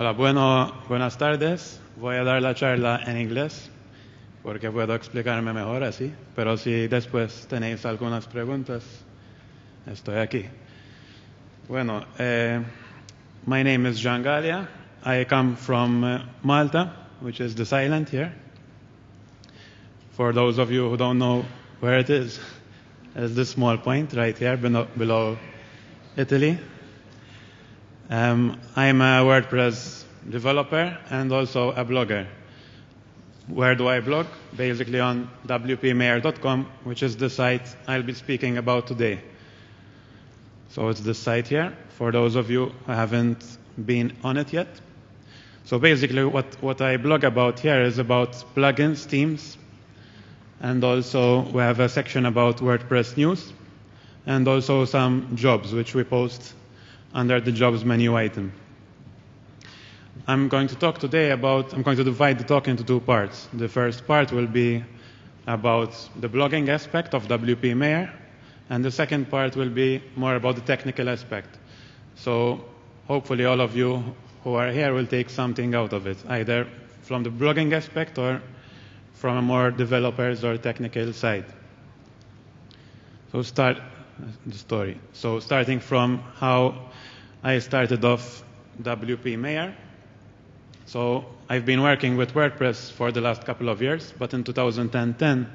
Hola, bueno, buenas tardes. Voy a dar la charla en inglés porque puedo explicarme mejor así, pero si después tenéis algunas preguntas, estoy aquí. Bueno, uh, my name is Jean Galea. I come from uh, Malta, which is this island here. For those of you who don't know where it is, it's this small point right here below, below Italy. Um, I'm a WordPress developer and also a blogger. Where do I blog? Basically on wpmayor.com, which is the site I'll be speaking about today. So it's this site here, for those of you who haven't been on it yet. So basically what, what I blog about here is about plugins, themes, and also we have a section about WordPress news, and also some jobs which we post under the jobs menu item. I'm going to talk today about, I'm going to divide the talk into two parts. The first part will be about the blogging aspect of WP Mayor, and the second part will be more about the technical aspect. So hopefully all of you who are here will take something out of it, either from the blogging aspect or from a more developers or technical side. So start the story. So starting from how I started off WP Mayor. So I've been working with WordPress for the last couple of years, but in 2010,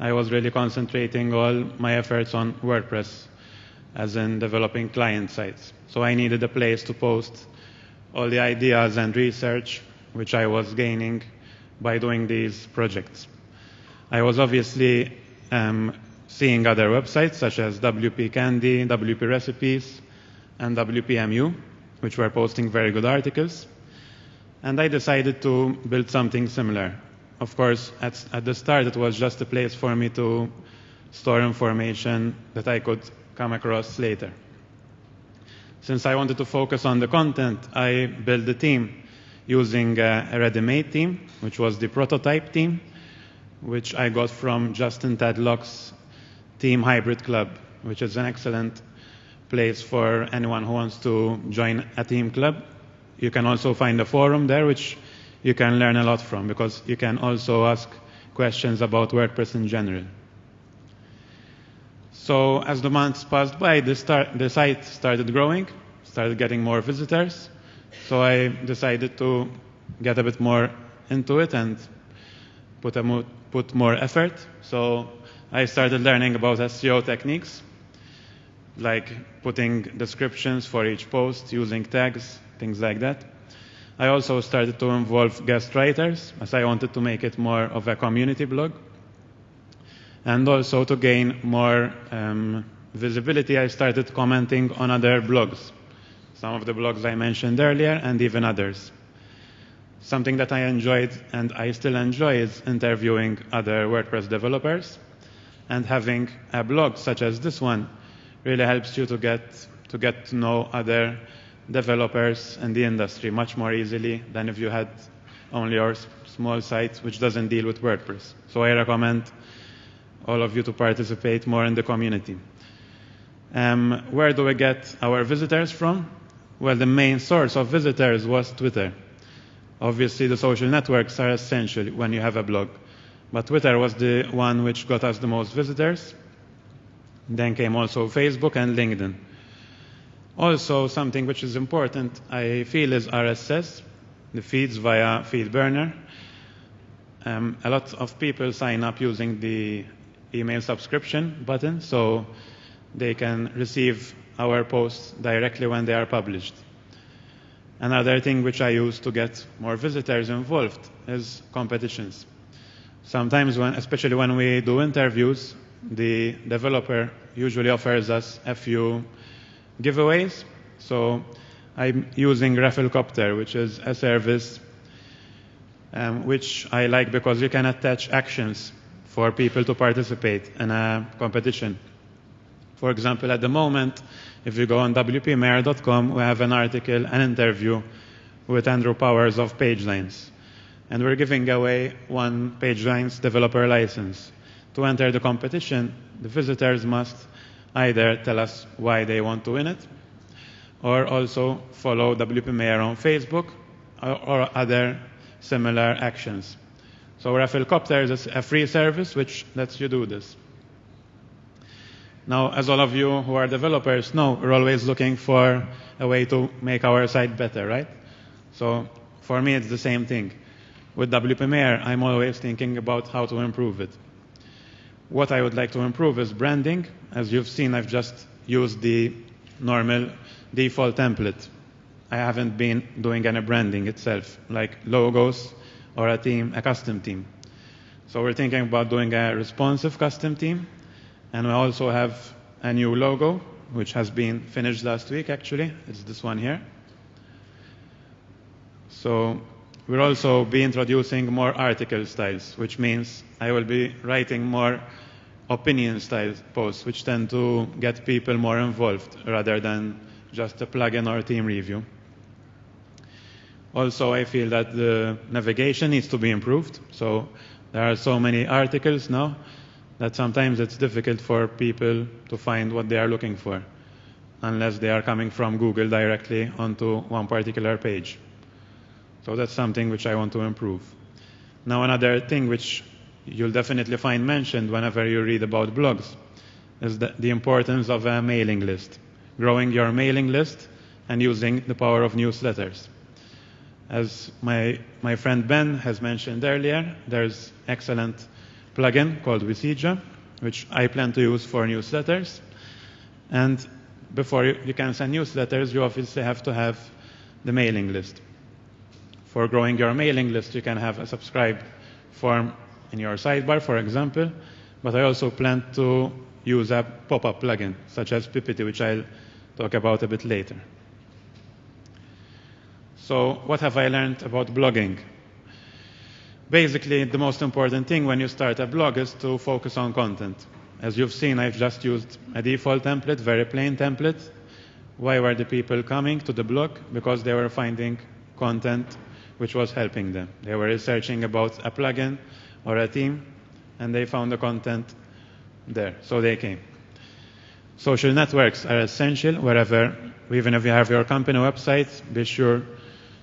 I was really concentrating all my efforts on WordPress, as in developing client sites. So I needed a place to post all the ideas and research which I was gaining by doing these projects. I was obviously um, seeing other websites such as WP Candy, WP Recipes, and WPMU, which were posting very good articles. And I decided to build something similar. Of course, at, at the start, it was just a place for me to store information that I could come across later. Since I wanted to focus on the content, I built the team using a, ready-made team, which was the prototype team, which I got from Justin Tadlock's Theme Hybrid Club, which is an excellent place for anyone who wants to join a team club. You can also find a forum there, which you can learn a lot from, because you can also ask questions about WordPress in general. So as the months passed by, the, start, the site started growing, started getting more visitors. So I decided to get a bit more into it and put, mo put more effort. So I started learning about SEO techniques, like putting descriptions for each post, using tags, things like that. I also started to involve guest writers, as I wanted to make it more of a community blog. And also to gain more um, visibility, I started commenting on other blogs. Some of the blogs I mentioned earlier, and even others. Something that I enjoyed and I still enjoy is interviewing other WordPress developers. And having a blog such as this one really helps you to get to get to know other developers and the industry much more easily than if you had only your small site which doesn't deal with WordPress. So I recommend all of you to participate more in the community. Um, where do we get our visitors from? Well, the main source of visitors was Twitter. Obviously, the social networks are essential when you have a blog. But Twitter was the one which got us the most visitors. Then came also Facebook and LinkedIn. Also, something which is important, I feel, is RSS, the feeds via FeedBurner. Um, a lot of people sign up using the email subscription button, so they can receive our posts directly when they are published. Another thing which I use to get more visitors involved is competitions. Sometimes, when, especially when we do interviews, the developer usually offers us a few giveaways. So I'm using Rafflecopter, which is a service um, which I like because you can attach actions for people to participate in a competition. For example, at the moment, if you go on wpmayor.com, we have an article, an interview with Andrew Powers of PageLines. And we're giving away one PageLines developer license. To enter the competition, the visitors must either tell us why they want to win it, or also follow WP Mayor on Facebook or, or other similar actions. So Rafflecopter is a free service which lets you do this. Now, as all of you who are developers know, we're always looking for a way to make our site better, right? So for me, it's the same thing. With WP Mayor, I'm always thinking about how to improve it. What I would like to improve is branding. As you've seen, I've just used the normal default template. I haven't been doing any branding itself, like logos or a theme, a custom team. So we're thinking about doing a responsive custom team, and we also have a new logo, which has been finished last week, actually. It's this one here. So we'll also be introducing more article styles, which means I will be writing more opinion style posts, which tend to get people more involved rather than just a plugin or a theme review. Also, I feel that the navigation needs to be improved. So there are so many articles now that sometimes it's difficult for people to find what they are looking for unless they are coming from Google directly onto one particular page. So that's something which I want to improve. Now another thing which you'll definitely find mentioned whenever you read about blogs is the, the importance of a mailing list, growing your mailing list and using the power of newsletters. As my, my friend Ben has mentioned earlier, there's excellent plugin called Wysija, which I plan to use for newsletters. And before you, you can send newsletters, you obviously have to have the mailing list. For growing your mailing list, you can have a subscribe form in your sidebar, for example, but I also plan to use a pop-up plugin, such as Pippity, which I'll talk about a bit later. So what have I learned about blogging? basically the most important thing when you start a blog is to focus on content. As you've seen, I've just used a default template, very plain template. Why were the people coming to the blog? Because they were finding content which was helping them. They were researching about a plugin or a theme, and they found the content there, so they came. Social networks are essential wherever, even if you have your company website, be sure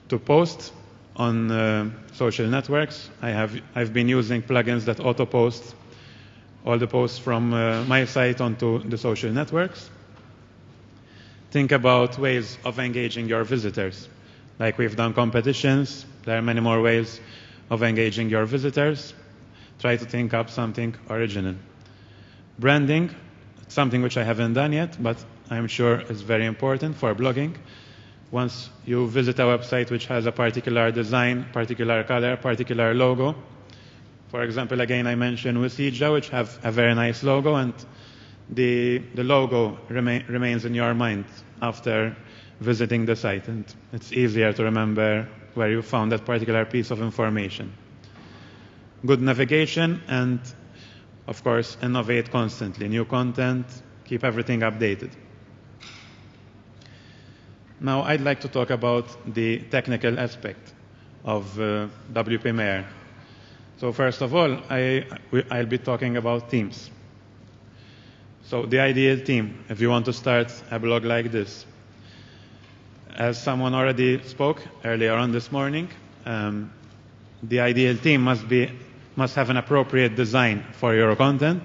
to post on uh, social networks. I have, I've been using plugins that auto-post all the posts from uh, my site onto the social networks. Think about ways of engaging your visitors. Like we've done competitions, there are many more ways of engaging your visitors. Try to think up something original. Branding, something which I haven't done yet, but I'm sure is very important for blogging once you visit a website which has a particular design, particular color, particular logo. For example, again, I mentioned Wysija, which have a very nice logo, and the, the logo remain, remains in your mind after visiting the site, and it's easier to remember where you found that particular piece of information. Good navigation, and of course, innovate constantly. New content, keep everything updated. Now I'd like to talk about the technical aspect of uh, WP So first of all, I, I'll be talking about themes. So the ideal theme, if you want to start a blog like this. As someone already spoke earlier on this morning, um, the ideal team must, be, must have an appropriate design for your content.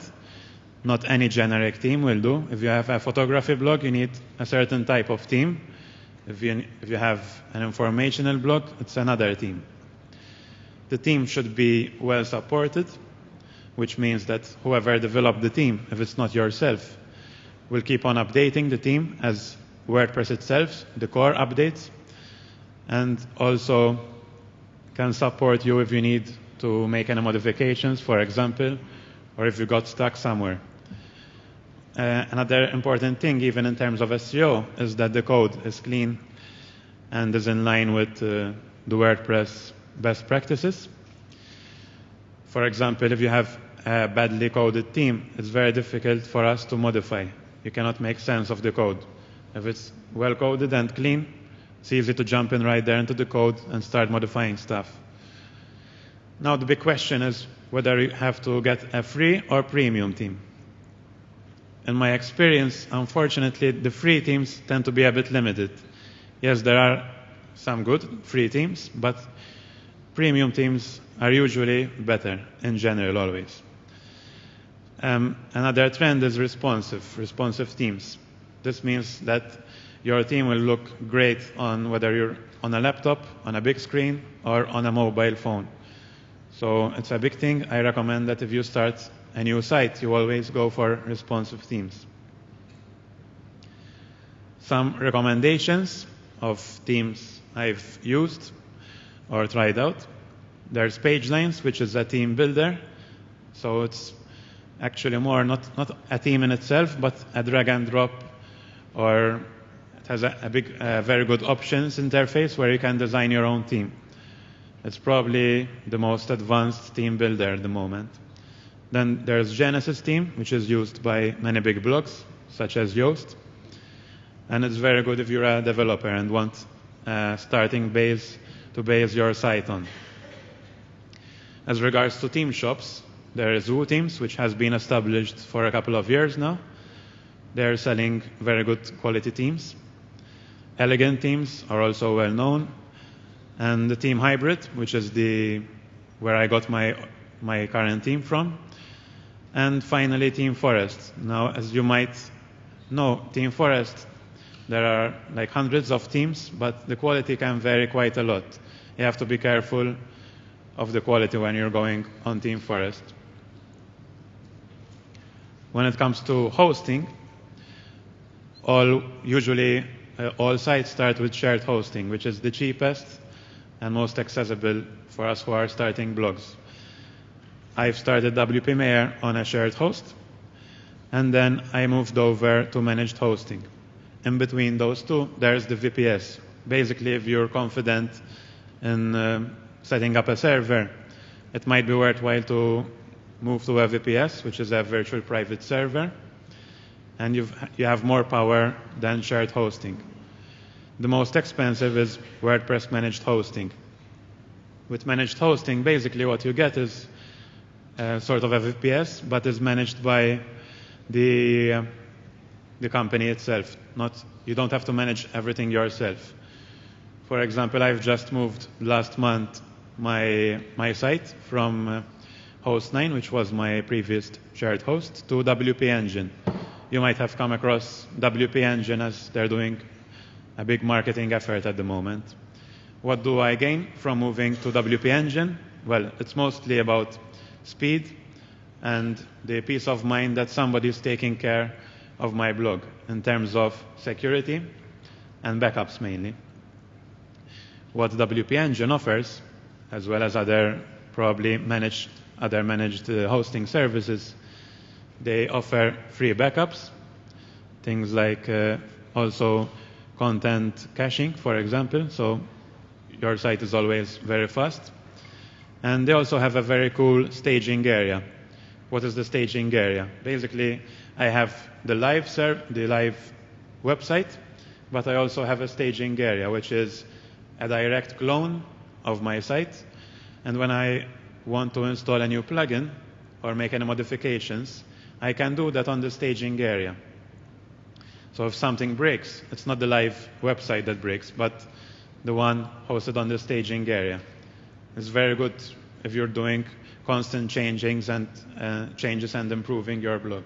Not any generic team will do. If you have a photography blog, you need a certain type of team. if you, if you have an informational blog, it's another team. The team should be well supported, which means that whoever developed the team, if it's not yourself, will keep on updating the team as WordPress itself, the core updates, and also can support you if you need to make any modifications, for example, or if you got stuck somewhere. Uh, another important thing, even in terms of SEO, is that the code is clean and is in line with uh, the WordPress best practices. For example, if you have a badly coded theme, it's very difficult for us to modify. You cannot make sense of the code. If it's well coded and clean, it's easy to jump in right there into the code and start modifying stuff. Now the big question is whether you have to get a free or premium team. in my experience, unfortunately, the free teams tend to be a bit limited. Yes, there are some good free teams, but premium teams are usually better in general always. Um, another trend is responsive, responsive themes. This means that your theme will look great on whether you're on a laptop, on a big screen, or on a mobile phone. So it's a big thing. I recommend that if you start a new site, you always go for responsive themes. Some recommendations of themes I've used or tried out. There's PageLines, which is a theme builder. So it's actually more not, not a theme in itself, but a drag and drop or it has a, a big, uh, very good options interface where you can design your own team. It's probably the most advanced team builder at the moment. Then there's Genesis team, which is used by many big blogs, such as Yoast. And it's very good if you're a developer and want a starting base to base your site on. As regards to team shops, there is WooThemes, which has been established for a couple of years now. They're selling very good quality teams. Elegant Themes are also well known. And the Theme Hybrid, which is the where I got my my current team from. And finally, ThemeForest. Now, as you might know, ThemeForest, there are like hundreds of teams, but the quality can vary quite a lot. You have to be careful of the quality when you're going on ThemeForest. When it comes to hosting, all usually uh, all sites start with shared hosting, which is the cheapest and most accessible for us who are starting blogs. I've started WP Mayor on a shared host, and then I moved over to managed hosting. In between those two, there's the VPS. Basically, if you're confident in uh, setting up a server, it might be worthwhile to move to a VPS, which is a virtual private server, and you've, you have more power than shared hosting. The most expensive is WordPress managed hosting. With managed hosting, basically what you get is uh, sort of a VPS, but is managed by the, uh, the company itself. Not, you don't have to manage everything yourself. For example, I've just moved last month my, my site from uh, Host9, which was my previous shared host, to WP Engine. You might have come across WP Engine as they're doing a big marketing effort at the moment. What do I gain from moving to WP Engine? Well, it's mostly about speed and the peace of mind that somebody is taking care of my blog in terms of security and backups mainly. What WP Engine offers, as well as other probably managed, other managed uh, hosting services, they offer free backups, things like uh, also content caching, for example, so your site is always very fast. And they also have a very cool staging area. What is the staging area? Basically, I have the live serv- the live website, but I also have a staging area, which is a direct clone of my site. And when I want to install a new plugin or make any modifications, I can do that on the staging area. So if something breaks, it's not the live website that breaks, but the one hosted on the staging area. It's very good if you're doing constant changings and uh, changes and improving your blog.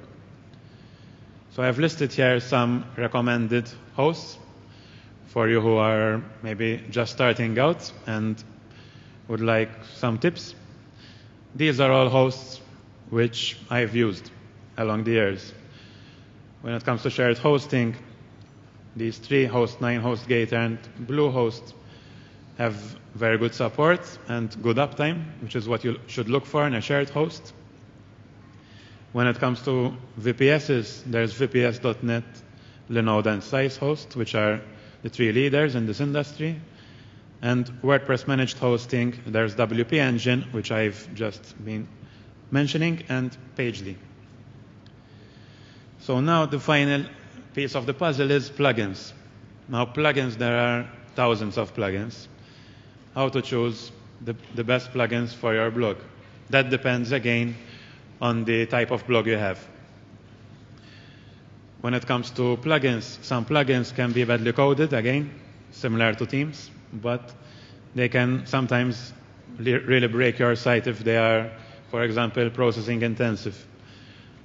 So I've listed here some recommended hosts for you who are maybe just starting out and would like some tips. These are all hosts which I've used along the years. When it comes to shared hosting, these three, Host9, host gate and Bluehost, have very good support and good uptime, which is what you should look for in a shared host. When it comes to VPSs, there's VPS.net, Linode, and Slicehost, which are the three leaders in this industry. And WordPress managed hosting, there's WP Engine, which I've just been mentioning, and Pagely. So now the final piece of the puzzle is plugins. Now plugins, there are thousands of plugins. How to choose the, the best plugins for your blog. That depends again on the type of blog you have. When it comes to plugins, some plugins can be badly coded, again, similar to themes. but they can sometimes really break your site if they are, for example, processing intensive.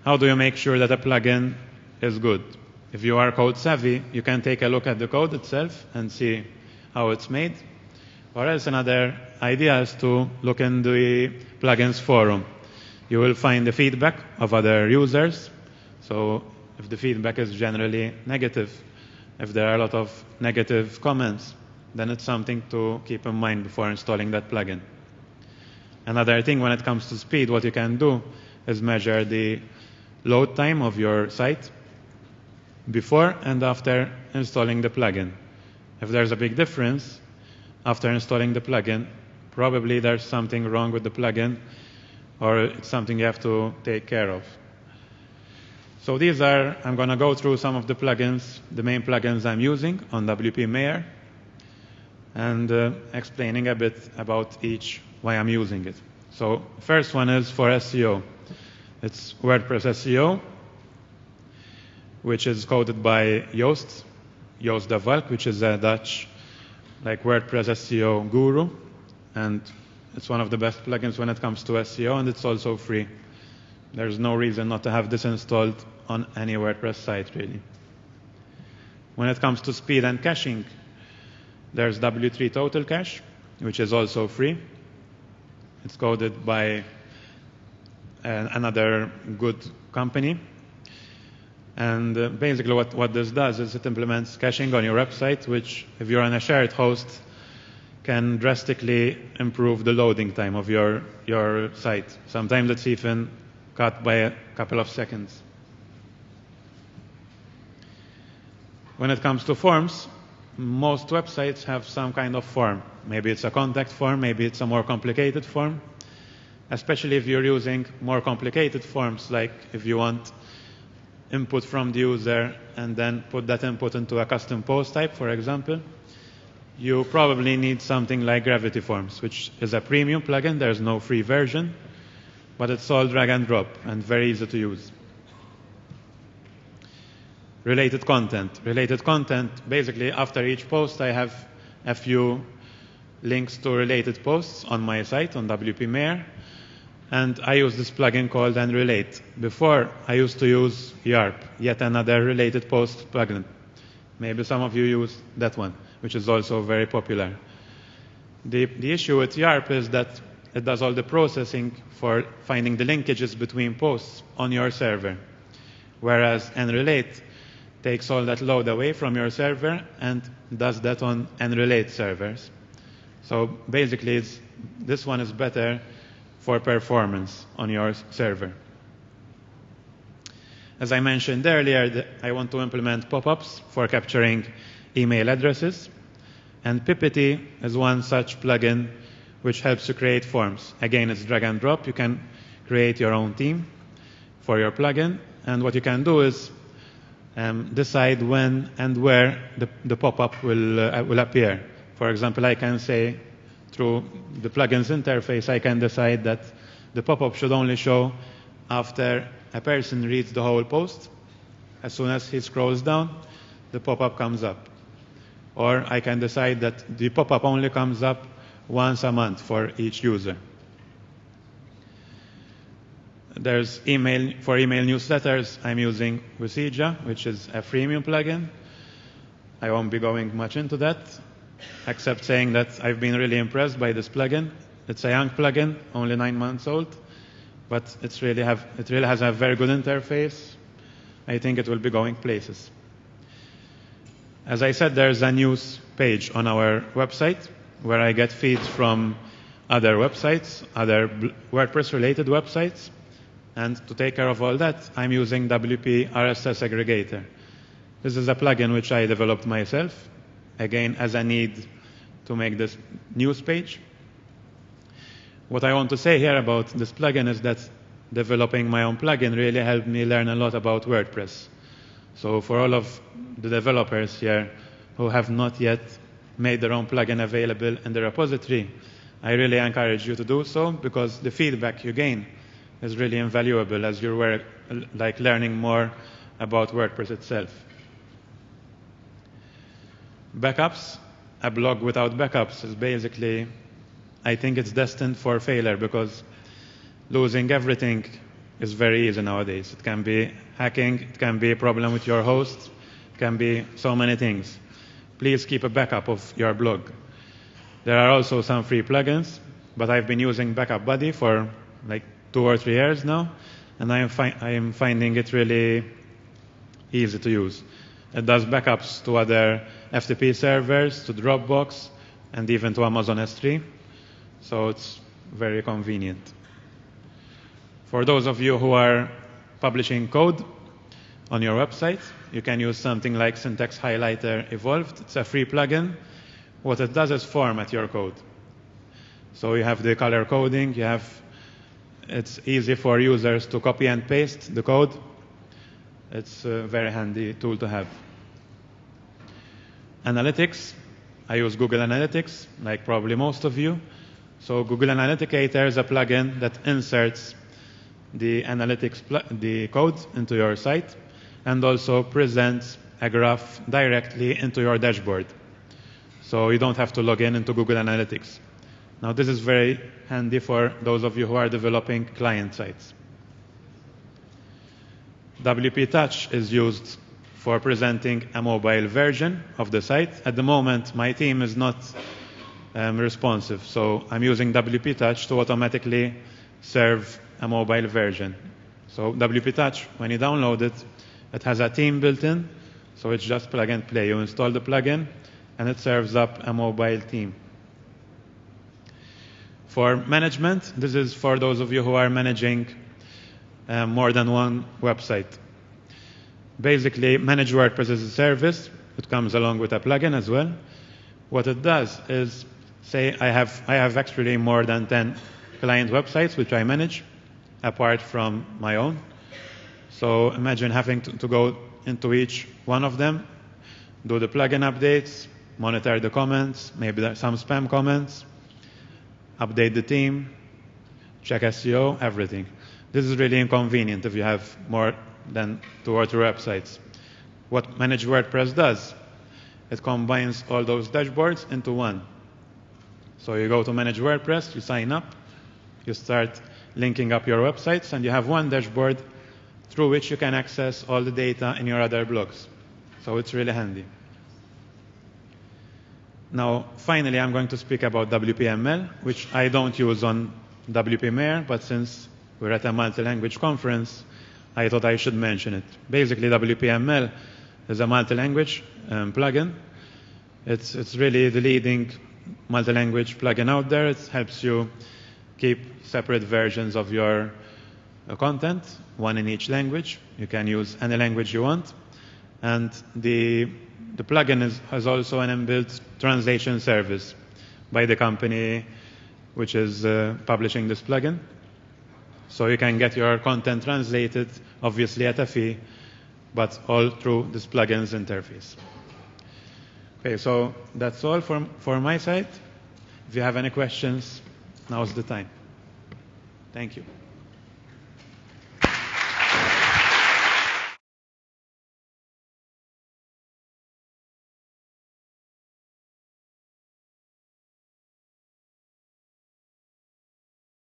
How do you make sure that a plugin is good? If you are code savvy, you can take a look at the code itself and see how it's made. Or else another idea is to look in the plugins forum. You will find the feedback of other users. So if the feedback is generally negative, if there are a lot of negative comments, then it's something to keep in mind before installing that plugin. Another thing when it comes to speed, what you can do is measure the load time of your site before and after installing the plugin. If there's a big difference after installing the plugin, probably there's something wrong with the plugin or it's something you have to take care of. So these are, I'm going to go through some of the plugins, the main plugins I'm using on WP Mayor and uh, explaining a bit about each, why I'm using it. So first one is for SEO. It's WordPress SEO, which is coded by Joost, Joost de which is a Dutch like WordPress SEO guru. And it's one of the best plugins when it comes to SEO, and it's also free. There's no reason not to have this installed on any WordPress site, really. When it comes to speed and caching, there's W3 Total Cache, which is also free. It's coded by another good company. And uh, basically what, what this does is it implements caching on your website, which if you're on a shared host, can drastically improve the loading time of your, your site. Sometimes it's even cut by a couple of seconds. When it comes to forms, most websites have some kind of form. Maybe it's a contact form, maybe it's a more complicated form. Especially if you're using more complicated forms, like if you want input from the user and then put that input into a custom post type, for example, you probably need something like Gravity Forms, which is a premium plugin. There's no free version, but it's all drag and drop and very easy to use. Related content. Related content, basically after each post I have a few links to related posts on my site on WP Mayor and I use this plugin called nRelate. Before, I used to use YARPP, yet another related post plugin. Maybe some of you use that one, which is also very popular. The, the issue with YARPP is that it does all the processing for finding the linkages between posts on your server, whereas nRelate takes all that load away from your server and does that on nRelate servers. So basically, this one is better for performance on your server. As I mentioned earlier, I want to implement pop-ups for capturing email addresses. And Pippity is one such plugin which helps you create forms. Again, it's drag and drop. You can create your own theme for your plugin. And what you can do is um, decide when and where the, the pop-up will, uh, will appear. For example, I can say through the plugins interface, I can decide that the pop-up should only show after a person reads the whole post. As soon as he scrolls down, the pop-up comes up. Or I can decide that the pop-up only comes up once a month for each user. There's email, for email newsletters, I'm using Wysija, which is a freemium plugin. I won't be going much into that except saying that I've been really impressed by this plugin. It's a young plugin, only nine months old, but it's really have, it really has a very good interface. I think it will be going places. As I said, there's a news page on our website where I get feeds from other websites, other WordPress-related websites. And to take care of all that, I'm using WP RSS Aggregator. This is a plugin which I developed myself again, as I need to make this news page. What I want to say here about this plugin is that developing my own plugin really helped me learn a lot about WordPress. So for all of the developers here who have not yet made their own plugin available in the repository, I really encourage you to do so because the feedback you gain is really invaluable as you're like learning more about WordPress itself. Backups. a blog without backups is basically, I think it's destined for failure because losing everything is very easy nowadays. It can be hacking, it can be a problem with your host, it can be so many things. Please keep a backup of your blog. There are also some free plugins, but I've been using Backup Buddy for like two or three years now, and I am, fi- I am finding it really easy to use. It does backups to other FTP servers, to Dropbox, and even to Amazon S3. So it's very convenient. For those of you who are publishing code on your website, you can use something like Syntax Highlighter Evolved. It's a free plugin. What it does is format your code. So you have the color coding, you have it's easy for users to copy and paste the code. It's a very handy tool to have. Analytics. I use Google Analytics, like probably most of you. So Google Analyticator is a plugin that inserts the analytics, the code into your site and also presents a graph directly into your dashboard. So you don't have to log in into Google Analytics. Now this is very handy for those of you who are developing client sites. WP Touch is used for presenting a mobile version of the site. At the moment, my team is not um, responsive, so I'm using WP Touch to automatically serve a mobile version. So WP Touch, when you download it, it has a theme built in, so it's just plug and play. You install the plugin, and it serves up a mobile theme. For management, this is for those of you who are managing uh, more than one website. Basically, Manage WordPress is a service. It comes along with a plugin as well. What it does is, say I have, I have actually more than 10 client websites which I manage, apart from my own. So imagine having to, to go into each one of them, do the plugin updates, monitor the comments, maybe there's some spam comments, update the team, check SEO, everything. This is really inconvenient if you have more than two or three websites. What Manage WordPress does, it combines all those dashboards into one. So you go to Manage WordPress, you sign up, you start linking up your websites, and you have one dashboard through which you can access all the data in your other blogs. So it's really handy. Now, finally, I'm going to speak about WPML, which I don't use on WPMayor, but since we're at a multi-language conference, I thought I should mention it. Basically, WPML is a multi-language um, plugin. It's, it's really the leading multi-language plugin out there. It helps you keep separate versions of your uh, content, one in each language. You can use any language you want. And the the plugin is, has also an inbuilt translation service by the company which is uh, publishing this plugin. So you can get your content translated, obviously at a fee, but all through this plugin's interface. Okay, so that's all for, for my side. If you have any questions, now's the time. Thank you.